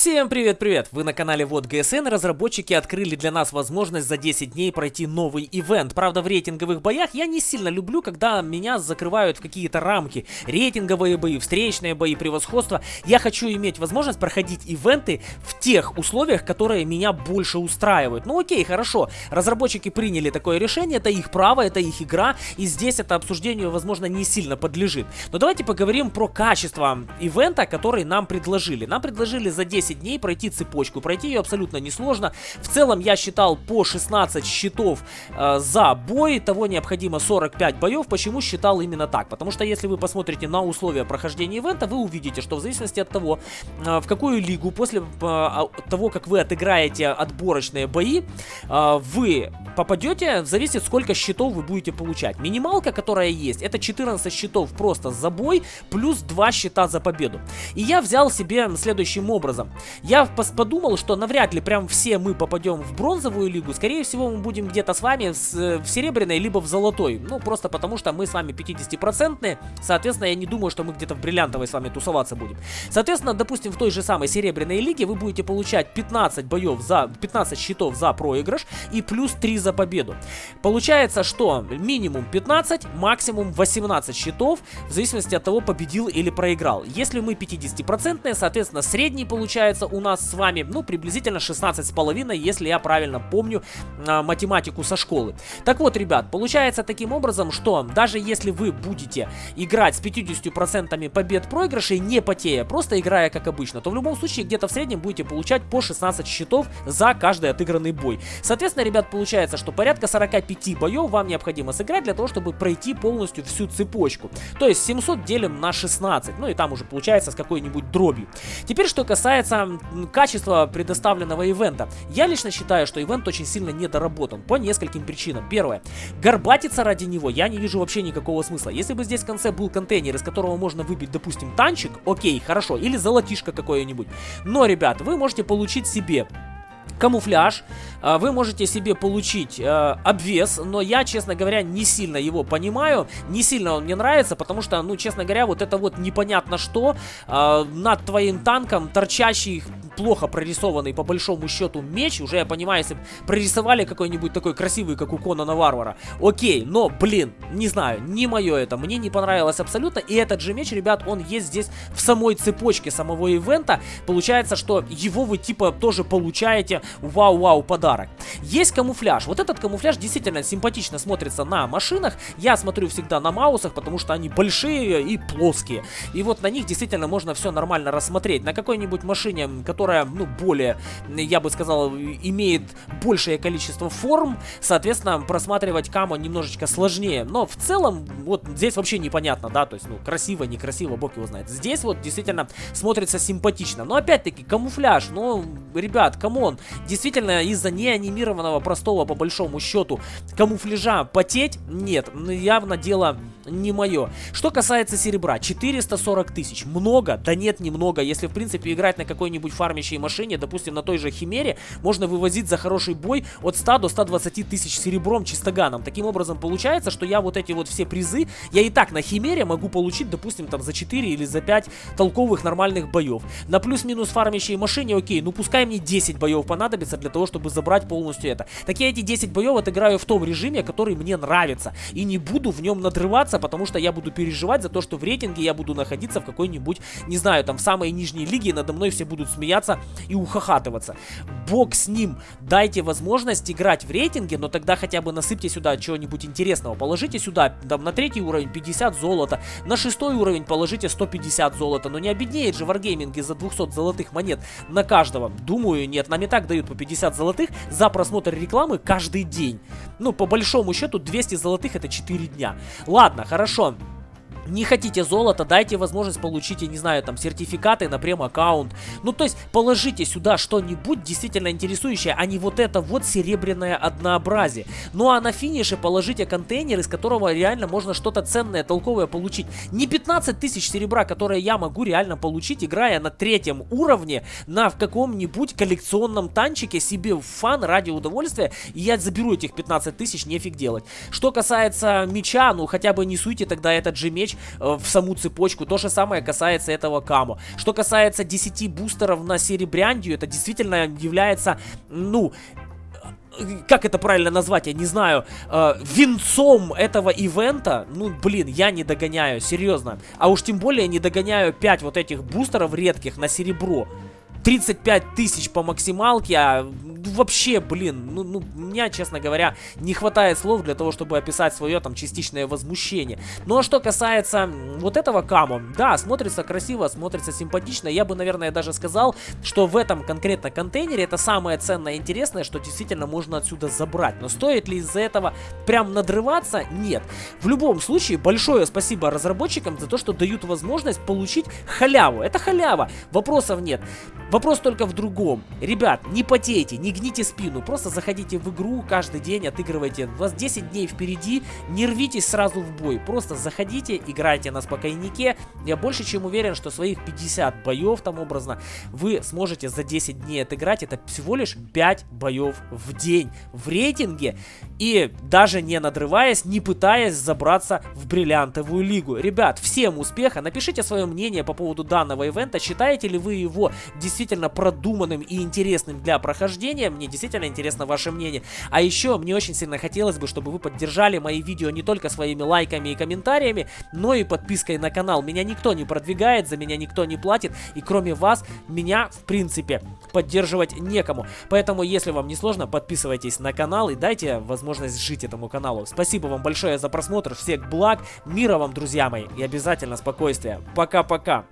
Всем привет-привет! Вы на канале Вот ГСН. Разработчики открыли для нас возможность за 10 дней пройти новый ивент. Правда, в рейтинговых боях я не сильно люблю, когда меня закрывают в какие-то рамки. Рейтинговые бои, встречные бои, превосходство. Я хочу иметь возможность проходить ивенты в тех условиях, которые меня больше устраивают. Ну окей, хорошо. Разработчики приняли такое решение, это их право, это их игра. И здесь это обсуждению, возможно, не сильно подлежит. Но давайте поговорим про качество ивента, который нам предложили. Нам предложили за 10 10 дней пройти цепочку. Пройти ее абсолютно несложно. В целом я считал по 16 счетов э, за бой. Того необходимо 45 боев. Почему считал именно так? Потому что если вы посмотрите на условия прохождения ивента, вы увидите, что в зависимости от того, э, в какую лигу после э, того, как вы отыграете отборочные бои, э, вы попадете, зависит сколько счетов вы будете получать. Минималка, которая есть, это 14 счетов просто за бой, плюс 2 счета за победу. И я взял себе следующим образом. Я подумал, что навряд ли прям все мы попадем в бронзовую лигу. Скорее всего, мы будем где-то с вами в, в серебряной, либо в золотой. Ну, просто потому что мы с вами 50-процентные. Соответственно, я не думаю, что мы где-то в бриллиантовой с вами тусоваться будем. Соответственно, допустим, в той же самой серебряной лиге вы будете получать 15 боев за 15 счетов за проигрыш и плюс 3 за победу. Получается, что минимум 15, максимум 18 счетов, в зависимости от того, победил или проиграл. Если мы 50-процентные, соответственно, средний получается получается у нас с вами, ну, приблизительно 16,5, если я правильно помню э, математику со школы. Так вот, ребят, получается таким образом, что даже если вы будете играть с 50% побед проигрышей, не потея, просто играя как обычно, то в любом случае где-то в среднем будете получать по 16 счетов за каждый отыгранный бой. Соответственно, ребят, получается, что порядка 45 боев вам необходимо сыграть для того, чтобы пройти полностью всю цепочку. То есть 700 делим на 16, ну и там уже получается с какой-нибудь дробью. Теперь, что касается качества предоставленного ивента, я лично считаю, что ивент очень сильно недоработан по нескольким причинам. Первое. Горбатиться ради него я не вижу вообще никакого смысла. Если бы здесь в конце был контейнер, из которого можно выбить, допустим, танчик, окей, хорошо, или золотишко какое-нибудь. Но, ребят, вы можете получить себе камуфляж, а, вы можете себе получить э, обвес, но я, честно говоря, не сильно его понимаю, не сильно он мне нравится, потому что, ну, честно говоря, вот это вот непонятно что, э, над твоим танком торчащий плохо прорисованный по большому счету меч, уже я понимаю, если прорисовали какой-нибудь такой красивый, как у Конана Варвара, окей, но, блин, не знаю, не мое это, мне не понравилось абсолютно, и этот же меч, ребят, он есть здесь в самой цепочке самого ивента, получается, что его вы типа тоже получаете, вау-вау, подарок. Есть камуфляж, вот этот камуфляж действительно симпатично смотрится на машинах, я смотрю всегда на маусах, потому что они большие и плоские, и вот на них действительно можно все нормально рассмотреть, на какой-нибудь машине, которая которая, ну, более, я бы сказал, имеет большее количество форм, соответственно, просматривать каму немножечко сложнее. Но в целом, вот здесь вообще непонятно, да, то есть, ну, красиво, некрасиво, бог его знает. Здесь вот действительно смотрится симпатично. Но опять-таки, камуфляж, ну, ребят, come on, действительно, из-за неанимированного простого, по большому счету, камуфляжа потеть, нет, явно дело не мое. Что касается серебра, 440 тысяч. Много? Да нет, немного. Если, в принципе, играть на какой-нибудь фармящей машине, допустим, на той же Химере, можно вывозить за хороший бой от 100 до 120 тысяч серебром чистоганом. Таким образом, получается, что я вот эти вот все призы, я и так на Химере могу получить, допустим, там за 4 или за 5 толковых нормальных боев. На плюс-минус фармящей машине, окей, ну пускай мне 10 боев понадобится для того, чтобы забрать полностью это. Так я эти 10 боев отыграю в том режиме, который мне нравится. И не буду в нем надрываться, потому что я буду переживать за то, что в рейтинге я буду находиться в какой-нибудь, не знаю, там, в самой нижней лиге, надо мной все будут смеяться и ухахатываться. Бог с ним, дайте возможность играть в рейтинге, но тогда хотя бы насыпьте сюда чего-нибудь интересного. Положите сюда, там, на третий уровень 50 золота, на шестой уровень положите 150 золота, но не обеднеет же варгейминги за 200 золотых монет на каждого. Думаю, нет, нам и так дают по 50 золотых за просмотр рекламы каждый день. Ну, по большому счету, 200 золотых это 4 дня. Ладно, хорошо. Не хотите золото, дайте возможность получить, я не знаю, там, сертификаты на прем-аккаунт. Ну, то есть, положите сюда что-нибудь действительно интересующее, а не вот это вот серебряное однообразие. Ну, а на финише положите контейнер, из которого реально можно что-то ценное, толковое получить. Не 15 тысяч серебра, которые я могу реально получить, играя на третьем уровне, на каком-нибудь коллекционном танчике себе в фан ради удовольствия, и я заберу этих 15 тысяч, нефиг делать. Что касается меча, ну, хотя бы не суйте тогда этот же меч э, в саму цепочку. То же самое касается этого камо. Что касается 10 бустеров на серебряндию, это действительно является, ну, как это правильно назвать, я не знаю, э, венцом этого ивента, ну, блин, я не догоняю, серьезно. А уж тем более не догоняю 5 вот этих бустеров редких на серебро. 35 тысяч по максималке, а вообще, блин, ну, ну, меня, честно говоря, не хватает слов для того, чтобы описать свое там частичное возмущение. Ну а что касается вот этого камо, да, смотрится красиво, смотрится симпатично. Я бы, наверное, даже сказал, что в этом конкретно контейнере это самое ценное и интересное, что действительно можно отсюда забрать. Но стоит ли из-за этого прям надрываться? Нет. В любом случае, большое спасибо разработчикам за то, что дают возможность получить халяву. Это халява, вопросов нет. Вопрос только в другом. Ребят, не потейте, не гните спину, просто заходите в игру каждый день, отыгрывайте. У вас 10 дней впереди, не рвитесь сразу в бой. Просто заходите, играйте на спокойнике. Я больше чем уверен, что своих 50 боев там образно вы сможете за 10 дней отыграть. Это всего лишь 5 боев в день в рейтинге. И даже не надрываясь, не пытаясь забраться в бриллиантовую лигу. Ребят, всем успеха. Напишите свое мнение по поводу данного ивента. Считаете ли вы его действительно действительно продуманным и интересным для прохождения. Мне действительно интересно ваше мнение. А еще мне очень сильно хотелось бы, чтобы вы поддержали мои видео не только своими лайками и комментариями, но и подпиской на канал. Меня никто не продвигает, за меня никто не платит, и кроме вас, меня, в принципе, поддерживать некому. Поэтому, если вам не сложно, подписывайтесь на канал и дайте возможность жить этому каналу. Спасибо вам большое за просмотр, всех благ, мира вам, друзья мои, и обязательно спокойствия. Пока-пока.